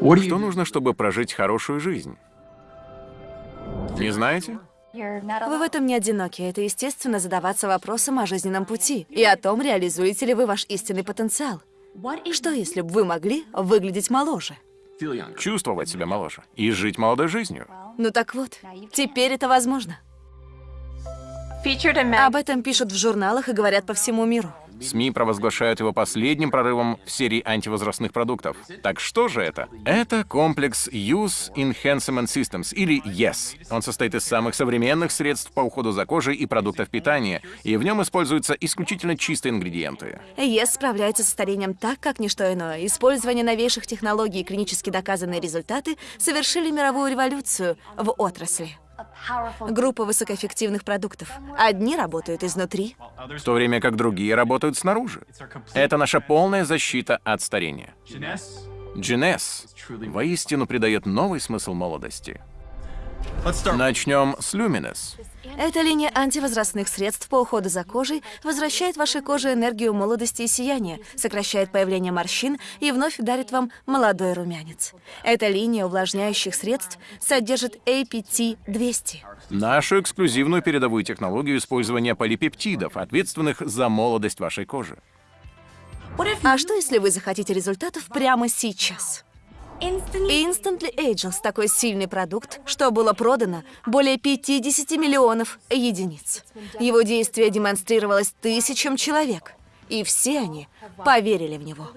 Что нужно, чтобы прожить хорошую жизнь? Не знаете? Вы в этом не одиноки. Это естественно задаваться вопросом о жизненном пути и о том, реализуете ли вы ваш истинный потенциал. Что, если бы вы могли выглядеть моложе? Чувствовать себя моложе и жить молодой жизнью. Ну так вот, теперь это возможно. Об этом пишут в журналах и говорят по всему миру. СМИ провозглашают его последним прорывом в серии антивозрастных продуктов. Так что же это? Это комплекс Use Enhancement Systems, или YES. Он состоит из самых современных средств по уходу за кожей и продуктов питания, и в нем используются исключительно чистые ингредиенты. YES справляется с старением так, как ничто иное. Использование новейших технологий и клинически доказанные результаты совершили мировую революцию в отрасли. Группа высокоэффективных продуктов. Одни работают изнутри, в то время как другие работают снаружи. Это наша полная защита от старения. Джинес воистину придает новый смысл молодости. Начнем с Люминес. Эта линия антивозрастных средств по уходу за кожей возвращает вашей коже энергию молодости и сияния, сокращает появление морщин и вновь дарит вам молодой румянец. Эта линия увлажняющих средств содержит APT-200. Нашу эксклюзивную передовую технологию использования полипептидов, ответственных за молодость вашей кожи. А что, если вы захотите результатов прямо сейчас? Instantly Ageless — такой сильный продукт, что было продано более 50 миллионов единиц. Его действие демонстрировалось тысячам человек, и все они поверили в него.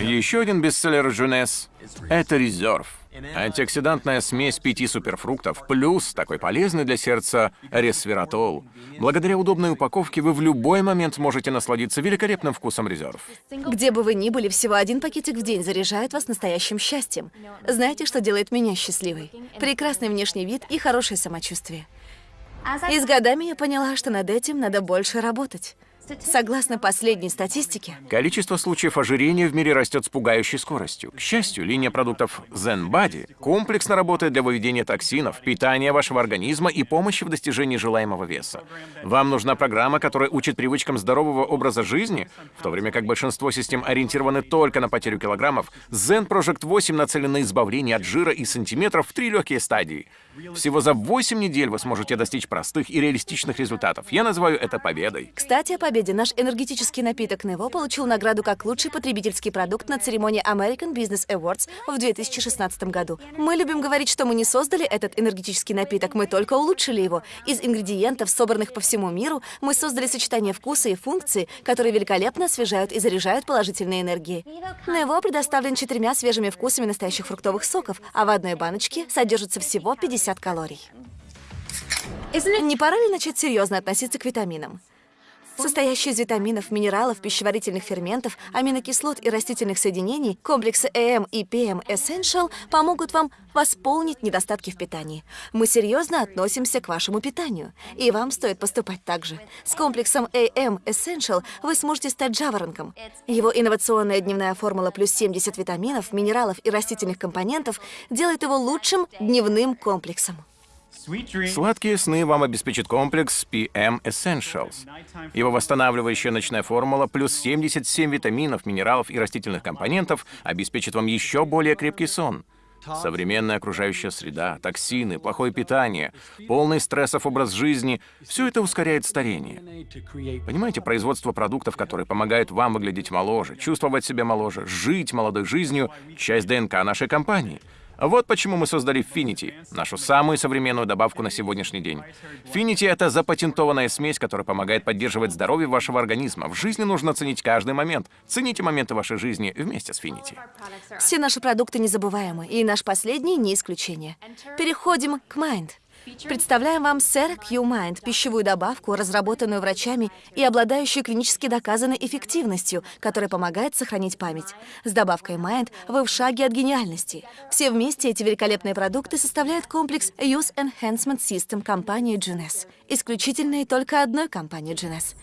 Еще один бестселлер Джунес — это Резерв. Антиоксидантная смесь пяти суперфруктов плюс такой полезный для сердца ресвератол. Благодаря удобной упаковке вы в любой момент можете насладиться великолепным вкусом резерв. Где бы вы ни были, всего один пакетик в день заряжает вас настоящим счастьем. Знаете, что делает меня счастливой? Прекрасный внешний вид и хорошее самочувствие. И с годами я поняла, что над этим надо больше работать. Согласно последней статистике, количество случаев ожирения в мире растет с пугающей скоростью. К счастью, линия продуктов Zen Body комплексно работает для выведения токсинов, питания вашего организма и помощи в достижении желаемого веса. Вам нужна программа, которая учит привычкам здорового образа жизни, в то время как большинство систем ориентированы только на потерю килограммов, Zen Project 8 нацелен на избавление от жира и сантиметров в три легкие стадии. Всего за 8 недель вы сможете достичь простых и реалистичных результатов. Я называю это победой. Кстати, о победе. Наш энергетический напиток Нево получил награду как лучший потребительский продукт на церемонии American Business Awards в 2016 году. Мы любим говорить, что мы не создали этот энергетический напиток, мы только улучшили его. Из ингредиентов, собранных по всему миру, мы создали сочетание вкуса и функций, которые великолепно освежают и заряжают положительной энергией. Нево предоставлен четырьмя свежими вкусами настоящих фруктовых соков, а в одной баночке содержится всего 50 калорий. Не пора ли начать серьезно относиться к витаминам? Состоящий из витаминов, минералов, пищеварительных ферментов, аминокислот и растительных соединений, комплексы AM и PM Essential помогут вам восполнить недостатки в питании. Мы серьезно относимся к вашему питанию, и вам стоит поступать так же. С комплексом AM Essential вы сможете стать жаворонком. Его инновационная дневная формула плюс 70 витаминов, минералов и растительных компонентов делает его лучшим дневным комплексом. Сладкие сны вам обеспечит комплекс PM Essentials. Его восстанавливающая ночная формула плюс 77 витаминов, минералов и растительных компонентов обеспечит вам еще более крепкий сон. Современная окружающая среда, токсины, плохое питание, полный стрессов образ жизни — все это ускоряет старение. Понимаете, производство продуктов, которые помогают вам выглядеть моложе, чувствовать себя моложе, жить молодой жизнью — часть ДНК нашей компании — вот почему мы создали Finity, нашу самую современную добавку на сегодняшний день. Finity — это запатентованная смесь, которая помогает поддерживать здоровье вашего организма. В жизни нужно ценить каждый момент. Цените моменты вашей жизни вместе с Finity. Все наши продукты незабываемы, и наш последний не исключение. Переходим к Mind. Представляем вам Сэр Q-Mind, пищевую добавку, разработанную врачами и обладающую клинически доказанной эффективностью, которая помогает сохранить память. С добавкой Mind вы в шаге от гениальности. Все вместе эти великолепные продукты составляют комплекс Use Enhancement System компании GNS, исключительной только одной компании GNS.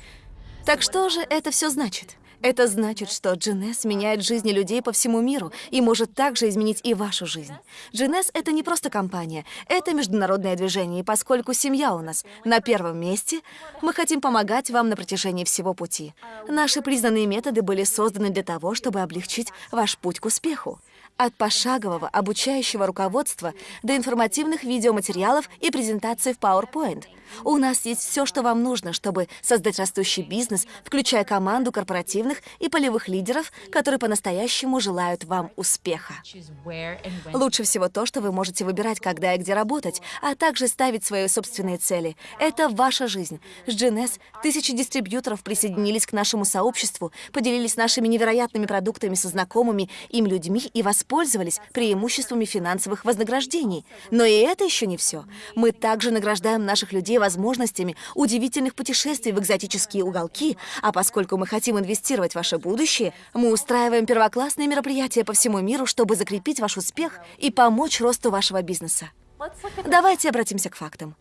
Так что же это все значит? Это значит, что GNS меняет жизни людей по всему миру и может также изменить и вашу жизнь. GNS — это не просто компания, это международное движение, и поскольку семья у нас на первом месте, мы хотим помогать вам на протяжении всего пути. Наши признанные методы были созданы для того, чтобы облегчить ваш путь к успеху. От пошагового обучающего руководства до информативных видеоматериалов и презентаций в PowerPoint. У нас есть все, что вам нужно, чтобы создать растущий бизнес, включая команду корпоративных и полевых лидеров, которые по-настоящему желают вам успеха. Лучше всего то, что вы можете выбирать, когда и где работать, а также ставить свои собственные цели. Это ваша жизнь. С GNS тысячи дистрибьюторов присоединились к нашему сообществу, поделились нашими невероятными продуктами со знакомыми им людьми и воспользовались преимуществами финансовых вознаграждений. Но и это еще не все. Мы также награждаем наших людей возможностями удивительных путешествий в экзотические уголки, а поскольку мы хотим инвестировать в ваше будущее, мы устраиваем первоклассные мероприятия по всему миру, чтобы закрепить ваш успех и помочь росту вашего бизнеса. Давайте обратимся к фактам.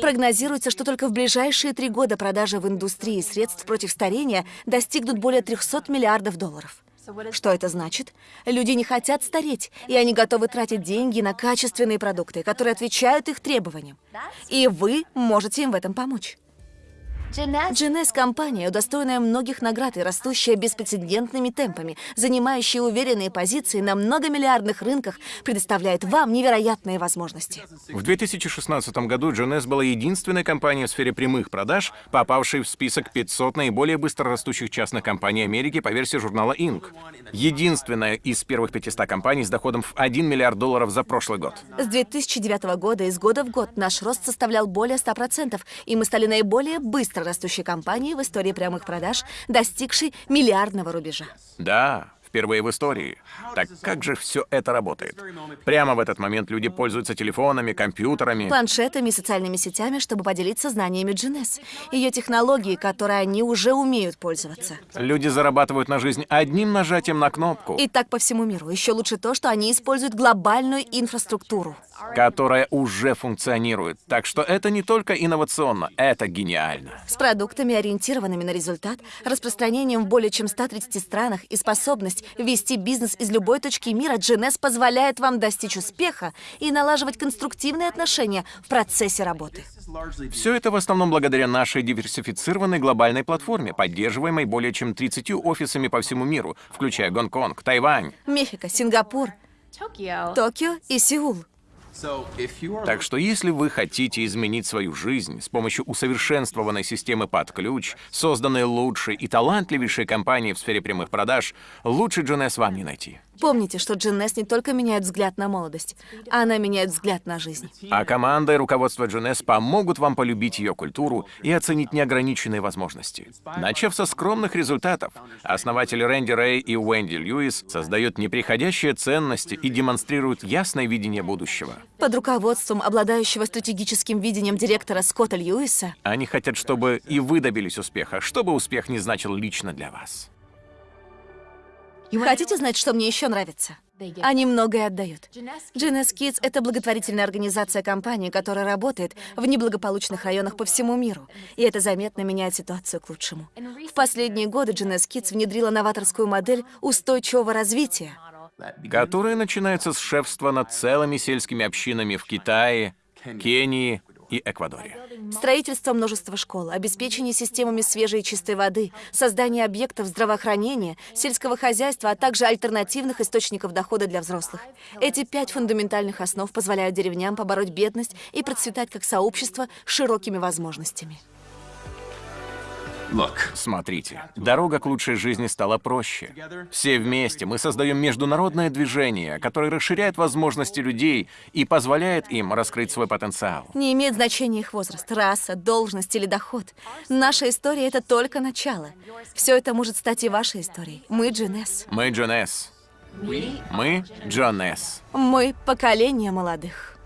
Прогнозируется, что только в ближайшие три года продажи в индустрии средств против старения достигнут более 300 миллиардов долларов. Что это значит? Люди не хотят стареть, и они готовы тратить деньги на качественные продукты, которые отвечают их требованиям. И вы можете им в этом помочь. GNS – компания, удостоенная многих наград и растущая беспрецедентными темпами, занимающая уверенные позиции на многомиллиардных рынках, предоставляет вам невероятные возможности. В 2016 году GNS была единственной компанией в сфере прямых продаж, попавшей в список 500 наиболее быстрорастущих частных компаний Америки по версии журнала Inc. Единственная из первых 500 компаний с доходом в 1 миллиард долларов за прошлый год. С 2009 года из года в год наш рост составлял более 100%, и мы стали наиболее быстро растущей компанией в истории прямых продаж, достигшей миллиардного рубежа. Да, Впервые в истории. Так как же все это работает? Прямо в этот момент люди пользуются телефонами, компьютерами. Планшетами и социальными сетями, чтобы поделиться знаниями GNS. Ее технологии, которые они уже умеют пользоваться. Люди зарабатывают на жизнь одним нажатием на кнопку. И так по всему миру. Еще лучше то, что они используют глобальную инфраструктуру. Которая уже функционирует. Так что это не только инновационно, это гениально. С продуктами, ориентированными на результат, распространением в более чем 130 странах и способность вести бизнес из любой точки мира, GNS позволяет вам достичь успеха и налаживать конструктивные отношения в процессе работы. Все это в основном благодаря нашей диверсифицированной глобальной платформе, поддерживаемой более чем 30 офисами по всему миру, включая Гонконг, Тайвань, Мехико, Сингапур, Токио и Сеул. Так что если вы хотите изменить свою жизнь с помощью усовершенствованной системы под ключ, созданной лучшей и талантливейшей компанией в сфере прямых продаж, лучше GNS вам не найти. Помните, что GNS не только меняет взгляд на молодость, она меняет взгляд на жизнь. А команда и руководство GNS помогут вам полюбить ее культуру и оценить неограниченные возможности. Начав со скромных результатов, основатели Рэнди Рэй и Уэнди Льюис создают неприходящие ценности и демонстрируют ясное видение будущего. Под руководством обладающего стратегическим видением директора Скотта Льюиса Они хотят, чтобы и вы добились успеха, чтобы успех не значил лично для вас. Хотите знать, что мне еще нравится? Они многое отдают. GNS Kids — это благотворительная организация компании, которая работает в неблагополучных районах по всему миру. И это заметно меняет ситуацию к лучшему. В последние годы GNS Kids внедрила новаторскую модель устойчивого развития. Которое начинается с шефства над целыми сельскими общинами в Китае, Кении и Эквадоре. Строительство множества школ, обеспечение системами свежей и чистой воды, создание объектов здравоохранения, сельского хозяйства, а также альтернативных источников дохода для взрослых. Эти пять фундаментальных основ позволяют деревням побороть бедность и процветать как сообщество с широкими возможностями. Смотрите, дорога к лучшей жизни стала проще. Все вместе мы создаем международное движение, которое расширяет возможности людей и позволяет им раскрыть свой потенциал. Не имеет значения их возраст, раса, должность или доход. Наша история — это только начало. Все это может стать и вашей историей. Мы GNS. Мы Джон С. Мы Джон С. Мы — поколение молодых.